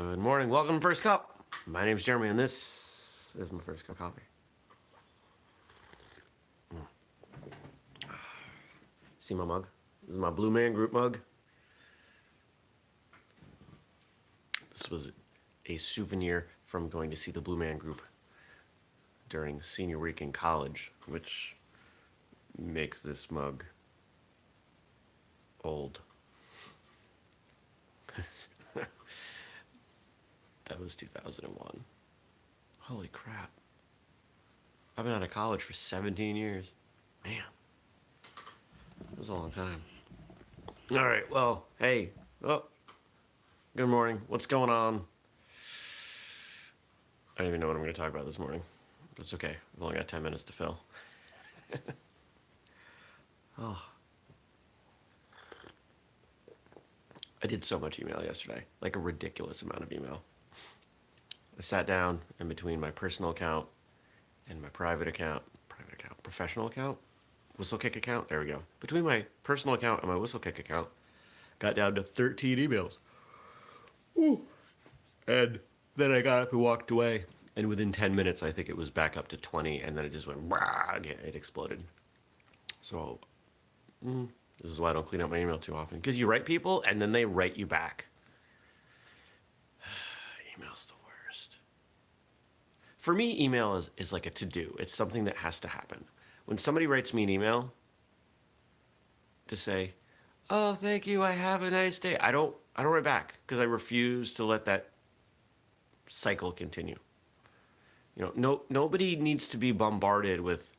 Good morning. Welcome to First Cup. My name's Jeremy, and this is my first cup of coffee. Mm. See my mug? This is my Blue Man Group mug. This was a souvenir from going to see the Blue Man Group during senior week in college, which makes this mug old. that was 2001. Holy crap. I've been out of college for 17 years. Man, that was a long time. All right, well, hey, oh, good morning. What's going on? I don't even know what I'm going to talk about this morning. That's okay. I've only got 10 minutes to fill. oh. I did so much email yesterday, like a ridiculous amount of email. I sat down in between my personal account and my private account, private account, professional account, Whistlekick account, there we go. Between my personal account and my Whistlekick account, got down to 13 emails. Ooh. And then I got up and walked away. And within 10 minutes, I think it was back up to 20, and then it just went, it exploded. So, mm, this is why I don't clean up my email too often. Because you write people and then they write you back. Email's the worst. For me, email is, is like a to-do. It's something that has to happen. When somebody writes me an email to say, oh, thank you, I have a nice day, I don't, I don't write back because I refuse to let that cycle continue. You know, no, nobody needs to be bombarded with,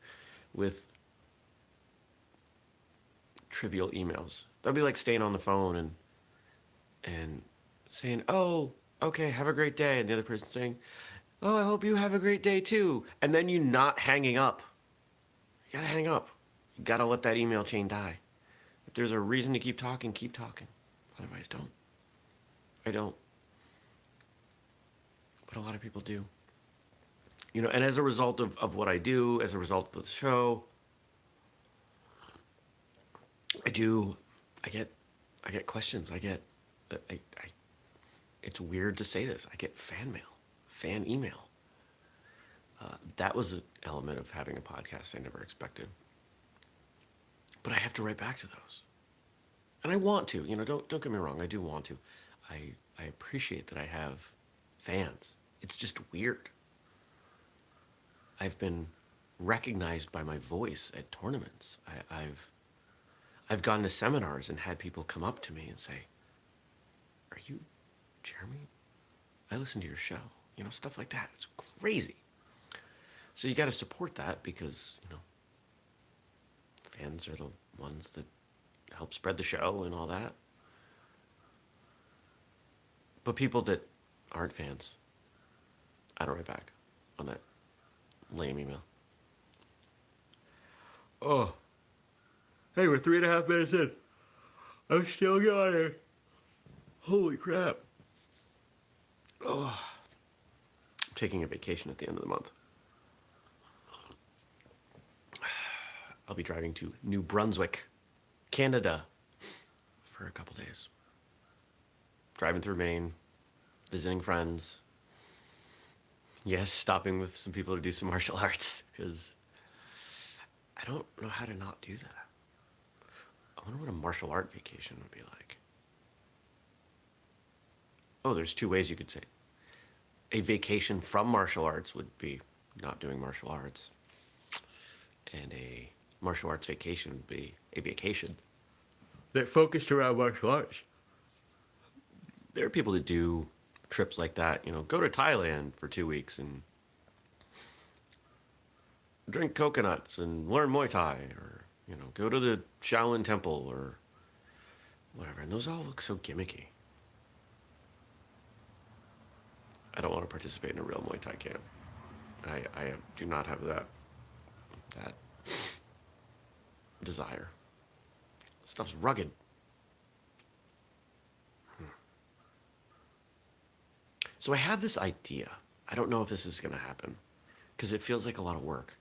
with trivial emails. That'd be like staying on the phone and and saying, "Oh, okay, have a great day," and the other person saying, "Oh, I hope you have a great day too," and then you not hanging up. You gotta hang up. You gotta let that email chain die. If there's a reason to keep talking, keep talking. Otherwise, don't. I don't. But a lot of people do. You know, and as a result of, of what I do, as a result of the show, I do, I get, I get questions. I get, I, I, it's weird to say this. I get fan mail, fan email. Uh, that was an element of having a podcast I never expected. But I have to write back to those. And I want to, you know, don't, don't get me wrong. I do want to. I, I appreciate that I have fans. It's just weird. I've been recognized by my voice at tournaments. I, I've I've gone to seminars and had people come up to me and say, are you Jeremy? I listen to your show. You know, stuff like that. It's crazy. So you got to support that because, you know, fans are the ones that help spread the show and all that. But people that aren't fans, I don't write back on that lame email. Oh. Hey, we're three and a half minutes in. I'm still going. Holy crap. Oh. Taking a vacation at the end of the month. I'll be driving to New Brunswick, Canada for a couple days. Driving through Maine, visiting friends. Yes, stopping with some people to do some martial arts because I don't know how to not do that. I wonder what a martial art vacation would be like. Oh, there's two ways you could say. A vacation from martial arts would be not doing martial arts. And a martial arts vacation would be a vacation that focused around martial arts. There are people that do trips like that, you know, go to Thailand for two weeks and drink coconuts and learn Muay Thai or you know, go to the Shaolin Temple or whatever. And those all look so gimmicky. I don't want to participate in a real Muay Thai camp. I, I do not have that, that desire. Stuff's rugged. Hmm. So I have this idea. I don't know if this is going to happen because it feels like a lot of work.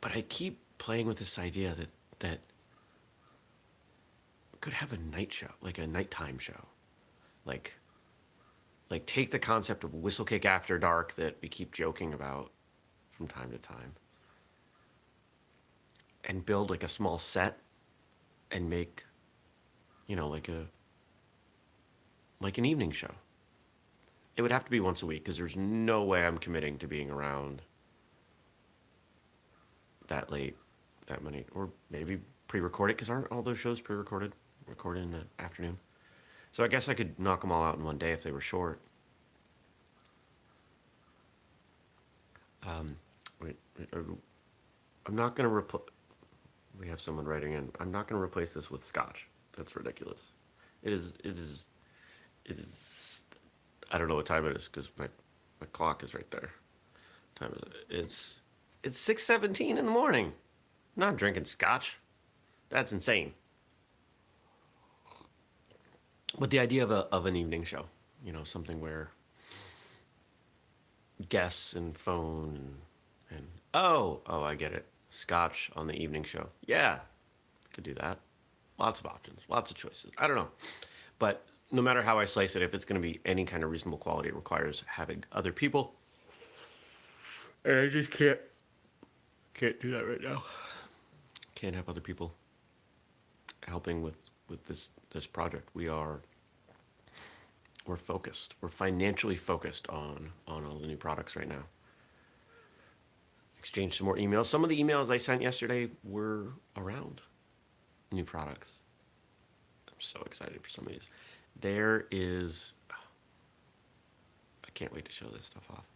But I keep playing with this idea that that could have a night show, like a nighttime show, like like take the concept of whistlekick after dark that we keep joking about from time to time and build like a small set and make you know like a like an evening show. It would have to be once a week because there's no way i'm committing to being around that late that many or maybe pre-recorded because aren't all those shows pre-recorded? Recorded in the afternoon so i guess i could knock them all out in one day if they were short. Um, wait, uh, i'm not going to replace we have someone writing in. I'm not going to replace this with scotch. That's ridiculous. It is it is it is i don't know what time it is because my my clock is right there. Time is it? it's it's 6.17 in the morning. I'm not drinking scotch. That's insane but the idea of, a, of an evening show you know something where guests and phone and, and oh oh i get it. Scotch on the evening show. Yeah could do that. Lots of options lots of choices. I don't know. But no matter how i slice it if it's going to be any kind of reasonable quality it requires having other people. And i just can't can't do that right now. Can't have other people helping with with this this project. We are we're focused. We're financially focused on on all the new products right now. Exchange some more emails. Some of the emails i sent yesterday were around new products. I'm so excited for some of these. There is i can't wait to show this stuff off.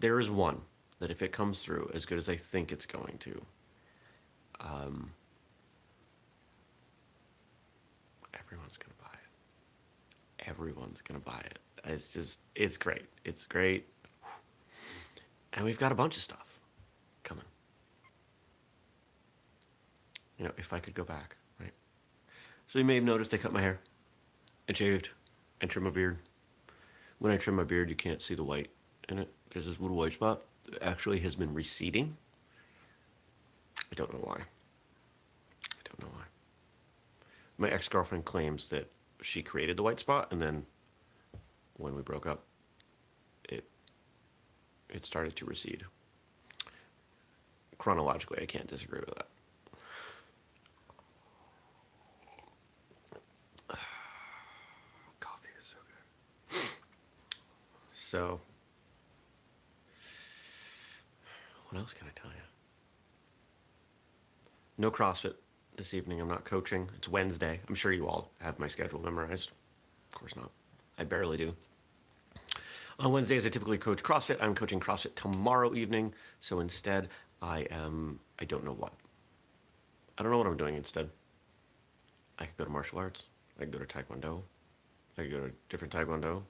There is one that if it comes through as good as i think it's going to um, everyone's gonna buy it. Everyone's gonna buy it. It's just, it's great. It's great. And we've got a bunch of stuff coming. You know, if I could go back, right? So you may have noticed I cut my hair and shaved and trimmed my beard. When I trim my beard, you can't see the white in it. There's this little white spot that actually has been receding. I don't know why. I don't know why my ex-girlfriend claims that she created the white spot and then when we broke up it it started to recede. Chronologically i can't disagree with that. Coffee is so good. So what else can i tell you no crossfit this evening. I'm not coaching. It's Wednesday. I'm sure you all have my schedule memorized. Of course not. I barely do. On Wednesdays, I typically coach CrossFit. I'm coaching CrossFit tomorrow evening. So instead, I am, I don't know what. I don't know what I'm doing instead. I could go to martial arts. I could go to Taekwondo. I could go to different Taekwondo.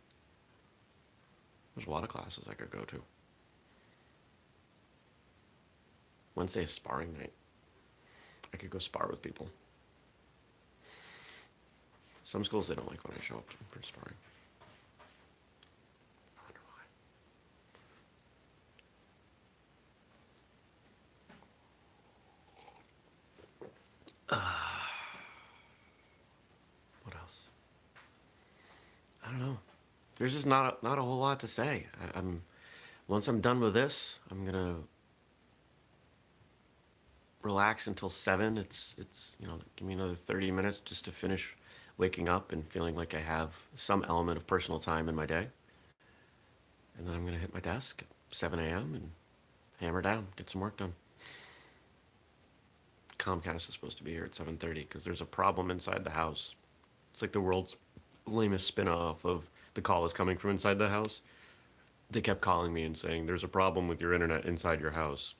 There's a lot of classes I could go to. Wednesday is sparring night. I could go spar with people. Some schools, they don't like when I show up for sparring. I wonder why. Uh, what else? I don't know. There's just not a, not a whole lot to say. I, I'm once I'm done with this, I'm gonna relax until seven. It's it's you know give me another 30 minutes just to finish waking up and feeling like I have some element of personal time in my day. And then I'm gonna hit my desk at 7 a.m. and hammer down, get some work done. Comcast is supposed to be here at 7:30 because there's a problem inside the house. It's like the world's lamest spin-off of the call is coming from inside the house. They kept calling me and saying there's a problem with your internet inside your house.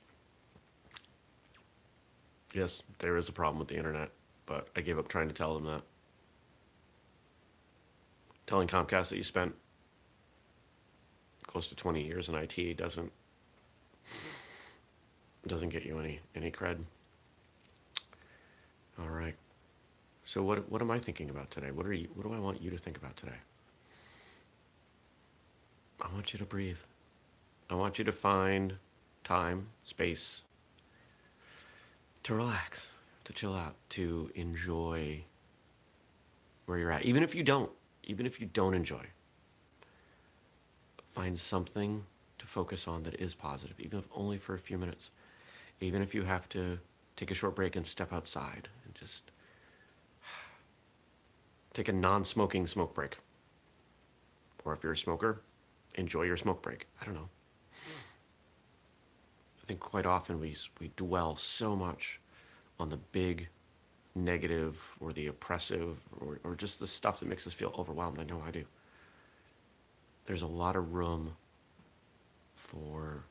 Yes, there is a problem with the internet, but I gave up trying to tell them that. Telling Comcast that you spent close to 20 years in IT doesn't doesn't get you any any cred. All right. So what what am I thinking about today? What are you what do I want you to think about today? I want you to breathe. I want you to find time, space, to relax, to chill out, to enjoy where you're at. Even if you don't, even if you don't enjoy, find something to focus on that is positive, even if only for a few minutes. Even if you have to take a short break and step outside and just take a non smoking smoke break. Or if you're a smoker, enjoy your smoke break. I don't know. I think quite often we, we dwell so much on the big negative or the oppressive or, or just the stuff that makes us feel overwhelmed. I know I do. There's a lot of room for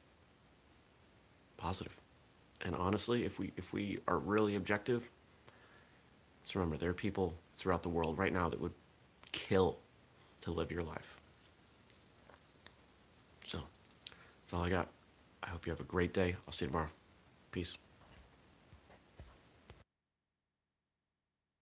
positive. And honestly, if we if we are really objective, just remember there are people throughout the world right now that would kill to live your life. So that's all I got. I hope you have a great day. I'll see you tomorrow. Peace.